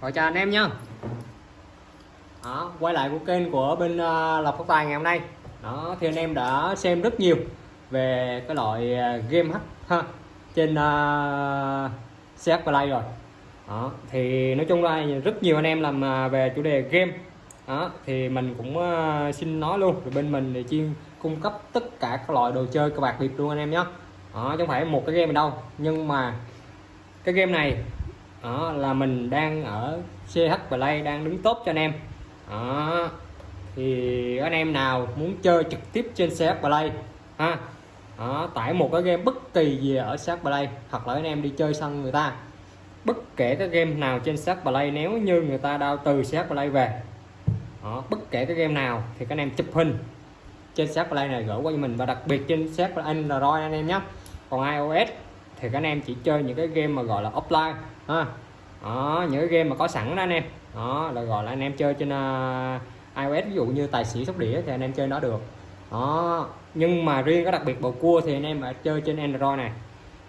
Rồi chào anh em nha đó, quay lại của kênh của bên uh, Lộc Phát Tài ngày hôm nay. Đó thì anh em đã xem rất nhiều về cái loại à, game hack ha trên à, uh, CH Play rồi. Đó thì nói chung là rất nhiều anh em làm về chủ đề game. Đó thì mình cũng uh, xin nói luôn rồi bên mình thì chuyên cung cấp tất cả các loại đồ chơi cờ bạc biệt luôn anh em nhé đó chứ không phải một cái game đâu. Nhưng mà cái game này đó là mình đang ở CH Play đang đứng tốt cho anh em. Đó thì anh em nào muốn chơi trực tiếp trên CH Play ha? Đó, tải một cái game bất kỳ gì ở CH Play hoặc là anh em đi chơi sân người ta. Bất kể cái game nào trên CH Play nếu như người ta đao từ CH Play về đó, bất kể cái game nào thì các anh em chụp hình trên CH Play này gửi qua cho mình. Và đặc biệt trên CH Play Android anh em nhé. Còn iOS thì các anh em chỉ chơi những cái game mà gọi là offline ha. Đó, những cái game mà có sẵn đó anh em. Đó là gọi là anh em chơi trên uh, iOS ví dụ như tài xỉu sóc đĩa thì anh em chơi nó được. Đó nhưng mà riêng cái đặc biệt bầu cua thì anh em phải chơi trên Android này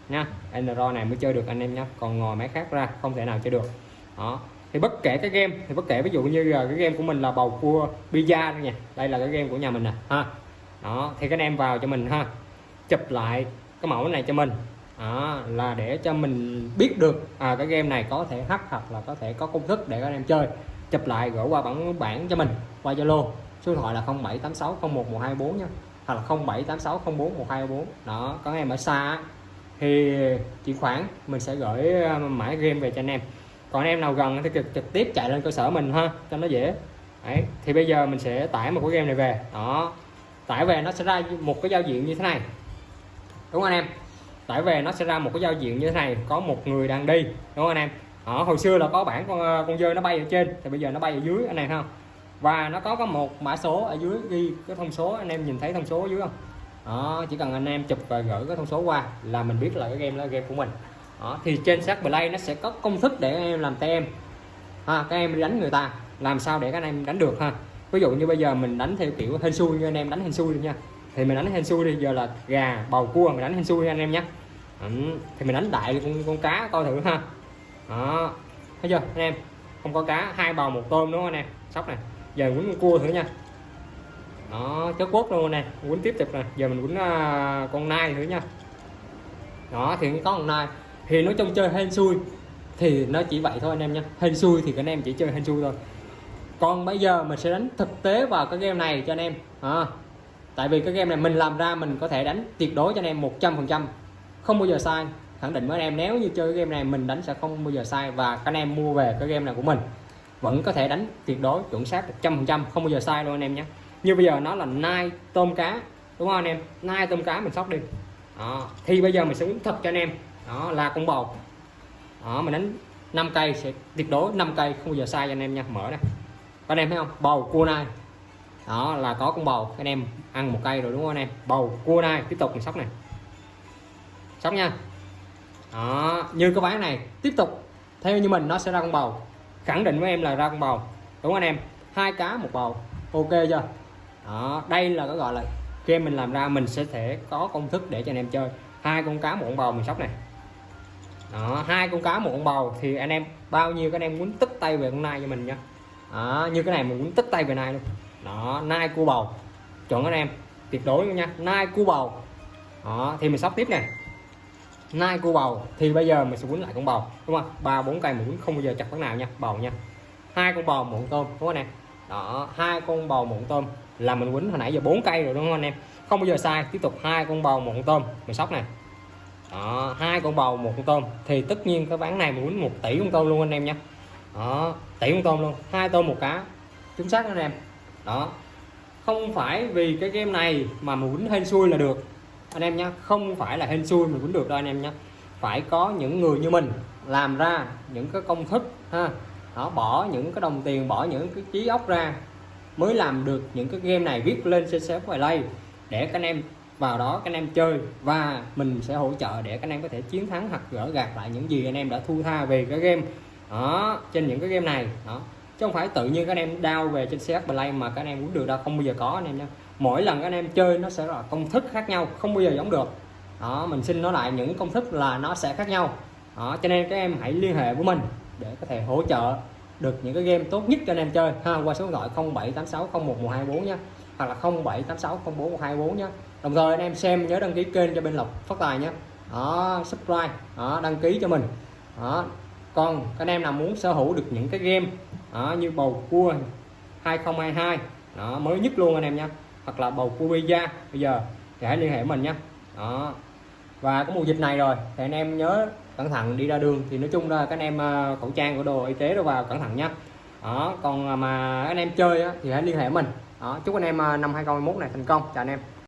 nha. Android này mới chơi được anh em nhé còn ngồi máy khác ra không thể nào chơi được. Đó thì bất kể cái game thì bất kể ví dụ như cái game của mình là bầu cua pizza nha. Đây là cái game của nhà mình nè ha. Đó thì các anh em vào cho mình ha. Chụp lại cái mẫu này cho mình đó, là để cho mình biết được à, cái game này có thể hack hoặc là có thể có công thức để các anh em chơi. Chụp lại gửi qua bản bản cho mình qua Zalo. Số điện thoại là 0786011124 nha hoặc là 0786041224 đó có em ở xa thì chuyển khoản mình sẽ gửi à, mã game về cho anh em. Còn anh em nào gần thì trực, trực tiếp chạy lên cơ sở mình ha cho nó dễ. Đấy. thì bây giờ mình sẽ tải một cái game này về. Đó tải về nó sẽ ra một cái giao diện như thế này. Đúng không anh em? Tải về nó sẽ ra một cái giao diện như thế này, có một người đang đi, đúng không anh em? Ở hồi xưa là có bản con ờ, con dơi nó bay ở trên, thì bây giờ nó bay ở dưới, anh em không? Và nó có có một mã số ở dưới ghi cái thông số, anh em nhìn thấy thông số ở dưới không? Đó, chỉ cần anh em chụp và gửi cái thông số qua là mình biết là cái game là game của mình. Đó, thì trên sát play nó sẽ có công thức để anh em làm tem. Ha, các em đánh người ta, làm sao để các anh em đánh được ha? Ví dụ như bây giờ mình đánh theo kiểu hên xui như anh em đánh hên xui nha. Thì mình đánh hên xui đi, giờ là gà, bầu cua, mình đánh hên xui anh em nhé ừ, thì mình đánh đại con, con cá coi thử ha. Đó thấy chưa anh em? Không có cá hai bầu một tôm đúng không anh em? Sóc này giờ quýnh con cua thử nha. Đó chớ quốc luôn nè quýnh tiếp tục nè giờ mình quýnh uh, con nai thử nha. Đó thì có con nai thì nói chung chơi hên xui thì nó chỉ vậy thôi anh em nha. Hên xui thì các anh em chỉ chơi hên xui thôi. Còn bây giờ mình sẽ đánh thực tế vào cái game này cho anh em. À, tại vì cái game này mình làm ra mình có thể đánh tuyệt đối cho anh em 100% không bao giờ sai. Khẳng định với anh em, nếu như chơi cái game này, mình đánh sẽ không bao giờ sai và các anh em mua về cái game này của mình. Vẫn có thể đánh tuyệt đối, chuẩn xác 100% không bao giờ sai luôn anh em nhé. Như bây giờ nó là nai tôm cá, đúng không anh em? Nai tôm cá mình sóc đi. Đó. thì bây giờ mình sẽ uống thật cho anh em. Đó, là con bầu. Đó, mình đánh 5 cây sẽ tuyệt đối 5 cây, không bao giờ sai cho anh em nha. Mở đây anh em thấy không? Bầu, cua nai. Đó, là có con bầu. Anh em ăn một cây rồi đúng không anh em? Bầu, cua nai. Tiếp tục mình sóc này sóc nha. Đó như cái ván này tiếp tục. Theo như mình nó sẽ ra con bầu. Khẳng định với em là ra con bầu. Đúng không anh em? Hai cá một bầu. Ok chưa? Đó đây là cái gọi là khi mình làm ra mình sẽ thể có công thức để cho anh em chơi. Hai con cá một con bầu mình sóc này. Đó hai con cá một con bầu thì anh em bao nhiêu các anh em muốn tức tay về con nai cho mình nha. Đó, như cái này mình muốn tức tay về nai luôn. Đó nai cua bầu. Chọn anh em? Tuyệt đối luôn nha. Nai cua bầu. Đó thì mình sóc tiếp nè nai cua bầu, thì bây giờ mình sẽ quấn lại con bầu, đúng không? Ba, bốn cây mình quấn không bao giờ chặt con nào nha, bầu nha. Hai con bầu muộn tôm, đúng không anh em? Đó, hai con bầu muộn tôm là mình quấn hồi nãy giờ bốn cây rồi, đúng không anh em? Không bao giờ sai, tiếp tục hai con bầu một con tôm, mình sóc này. Đó, hai con bầu một con tôm, thì tất nhiên cái ván này mình quấn một tỷ con tôm luôn anh em nha. Đó, tỷ con tôm luôn, hai tôm một cá, chính xác anh em. Đó, không phải vì cái game này mà mình quấn hên xui là được anh em nhé không phải là hên xui mình cũng được đâu anh em nhé phải có những người như mình làm ra những cái công thức, ha. Nó bỏ những cái đồng tiền, bỏ những cái trí óc ra mới làm được những cái game này viết lên xe xếp play để các anh em vào đó các anh em chơi và mình sẽ hỗ trợ để các anh em có thể chiến thắng hoặc gỡ gạt lại những gì anh em đã thu tha về cái game. Đó, trên những cái game này, đó. Chứ không phải tự nhiên các anh em đau về trên CH Play mà các anh em muốn được đâu, không bao giờ có anh em nha mỗi lần các anh em chơi nó sẽ là công thức khác nhau không bao giờ giống được. Đó mình xin nói lại những công thức là nó sẽ khác nhau. Đó cho nên các em hãy liên hệ với mình để có thể hỗ trợ được những cái game tốt nhất cho anh em chơi. Ha qua số điện thoại 0786011124 nhé hoặc là 0786041224 nhé đồng thời anh em xem nhớ đăng ký kênh cho bên Lộc Phát Tài nhé đó subscribe đó đăng ký cho mình. Đó còn các anh em nào muốn sở hữu được những cái game đó, như bầu cua 2022 đó mới nhất luôn anh em nha hoặc là bầu cua Beja bây giờ thì hãy liên hệ mình nhé. Đó. Và có mùa dịch này rồi thì anh em nhớ cẩn thận đi ra đường. Thì nói chung là các anh em ờ, khẩu trang của đồ y tế đâu vào cẩn thận nhé. Đó. Còn mà anh em chơi á, thì hãy liên hệ mình. Đó. Chúc anh em ờ, năm 2021 này thành công. Chào anh em.